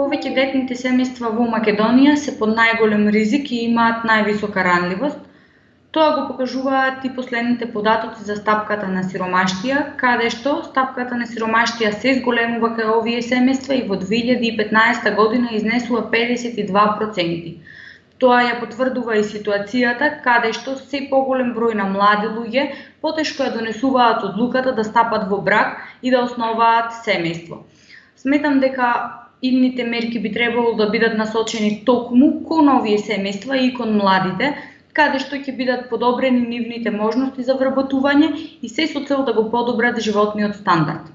Повеќе детните семејства во Македонија се под најголем ризик и имаат највисока ранливост. Тоа го покажуваат и последните податоци за стапката на сиромаштија, каде што стапката на сиромаштија се зголемува кај овие семејства и во 2015 година изнесува 52%. Тоа ја потврдува и ситуацијата каде што се поголем број на млади луѓе потешко ја донесуваат одлуката да стапат во брак и да основаат семејство. Сметам дека идните мерки би требало да бидат насочени токму кон овие семејства и кон младите, каде што ќе бидат подобрени нивните можности за вработување и се со цел да го подобрат животниот стандард.